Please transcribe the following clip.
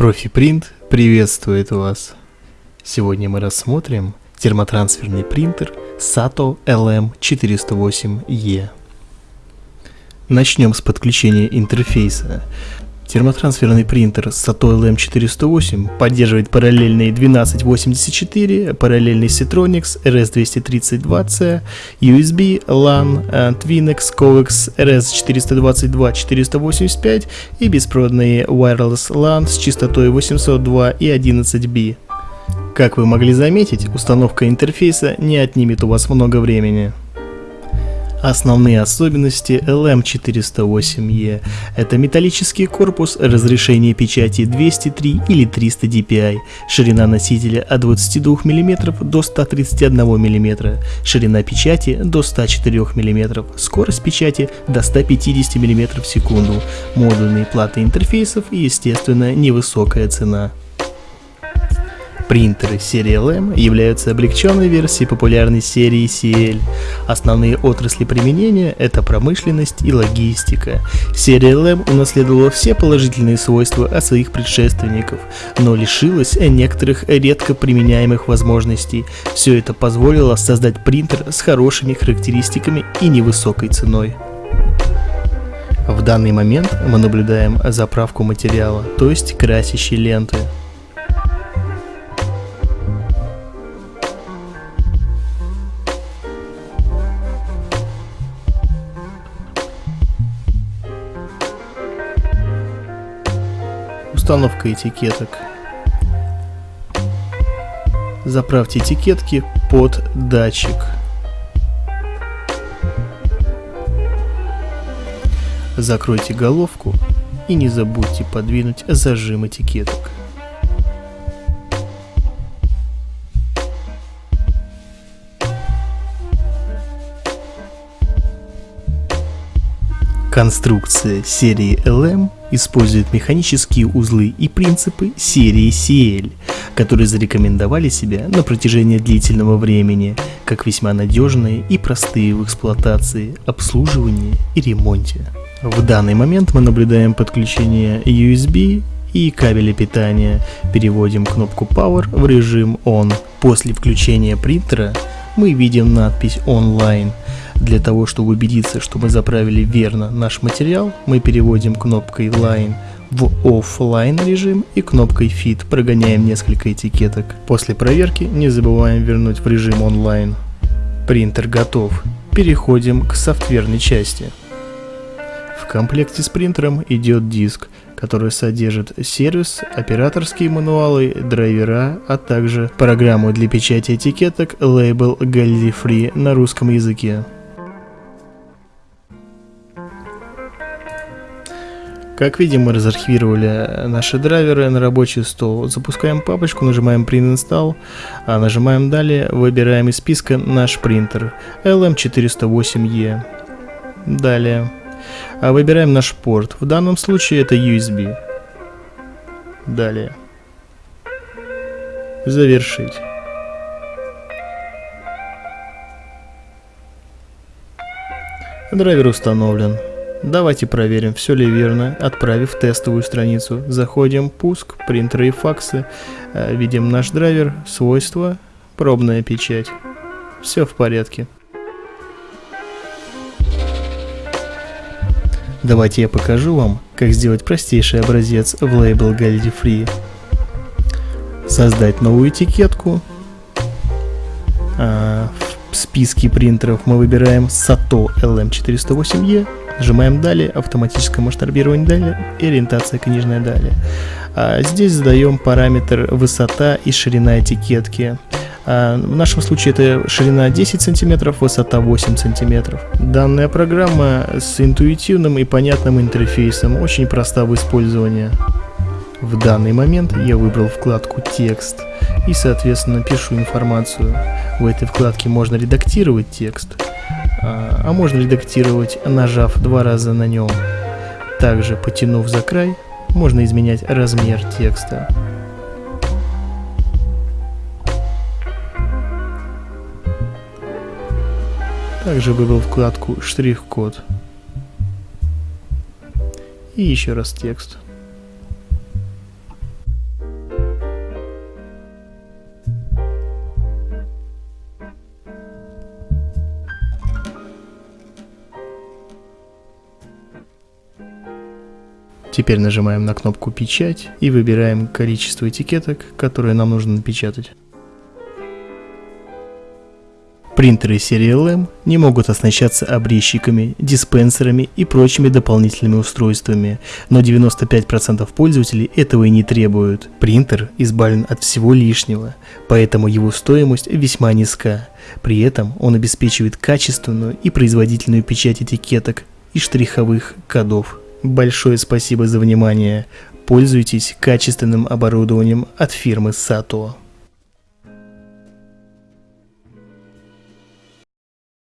Профи-принт приветствует вас! Сегодня мы рассмотрим термотрансферный принтер SATO LM408E. Начнем с подключения интерфейса. Термотрансферный принтер SATO LM408 поддерживает параллельные 1284, параллельный Citronics RS232C, USB, LAN, Twinix, Coax RS422-485 и беспроводные Wireless LAN с частотой 802 и 11B. Как вы могли заметить, установка интерфейса не отнимет у вас много времени. Основные особенности LM408E – это металлический корпус, разрешение печати 203 или 300 dpi, ширина носителя от 22 мм до 131 мм, ширина печати до 104 мм, скорость печати до 150 мм в секунду, модульные платы интерфейсов и, естественно, невысокая цена. Принтеры серии LM являются облегченной версией популярной серии CL. Основные отрасли применения – это промышленность и логистика. Серия LM унаследовала все положительные свойства от своих предшественников, но лишилась некоторых редко применяемых возможностей. Все это позволило создать принтер с хорошими характеристиками и невысокой ценой. В данный момент мы наблюдаем заправку материала, то есть красящей ленты. Установка этикеток. Заправьте этикетки под датчик. Закройте головку и не забудьте подвинуть зажим этикеток. Конструкция серии LM использует механические узлы и принципы серии CL, которые зарекомендовали себя на протяжении длительного времени, как весьма надежные и простые в эксплуатации, обслуживании и ремонте. В данный момент мы наблюдаем подключение USB и кабеля питания. Переводим кнопку Power в режим On. После включения принтера мы видим надпись Online. Для того, чтобы убедиться, что мы заправили верно наш материал, мы переводим кнопкой Line в Offline режим и кнопкой Fit прогоняем несколько этикеток. После проверки не забываем вернуть в режим онлайн. Принтер готов. Переходим к софтверной части. В комплекте с принтером идет диск, который содержит сервис, операторские мануалы, драйвера, а также программу для печати этикеток Label Galilei Free на русском языке. Как видим, мы разархивировали наши драйверы на рабочий стол. Запускаем папочку, нажимаем Print Install, а нажимаем Далее, выбираем из списка наш принтер LM408E. Далее. А выбираем наш порт. В данном случае это USB. Далее. Завершить. Драйвер установлен. Давайте проверим, все ли верно, отправив тестовую страницу. Заходим, пуск, принтеры и факсы, э, видим наш драйвер, свойства, пробная печать. Все в порядке. Давайте я покажу вам, как сделать простейший образец в лейбл Galilei Free. Создать новую этикетку. В списке принтеров мы выбираем SATO LM408E Нажимаем «Далее», автоматическое масштабирование «Далее» ориентация книжная «Далее». А здесь задаем параметр высота и ширина этикетки. А в нашем случае это ширина 10 см, высота 8 см. Данная программа с интуитивным и понятным интерфейсом, очень проста в использовании. В данный момент я выбрал вкладку «Текст» и, соответственно, пишу информацию. В этой вкладке можно редактировать текст, а, а можно редактировать, нажав два раза на нем. Также, потянув за край, можно изменять размер текста. Также выбрал вкладку «Штрих-код». И еще раз текст. Теперь нажимаем на кнопку «Печать» и выбираем количество этикеток, которые нам нужно напечатать. Принтеры серии LM не могут оснащаться обрезчиками, диспенсерами и прочими дополнительными устройствами, но 95% пользователей этого и не требуют. Принтер избавлен от всего лишнего, поэтому его стоимость весьма низка. При этом он обеспечивает качественную и производительную печать этикеток и штриховых кодов. Большое спасибо за внимание. Пользуйтесь качественным оборудованием от фирмы Sato.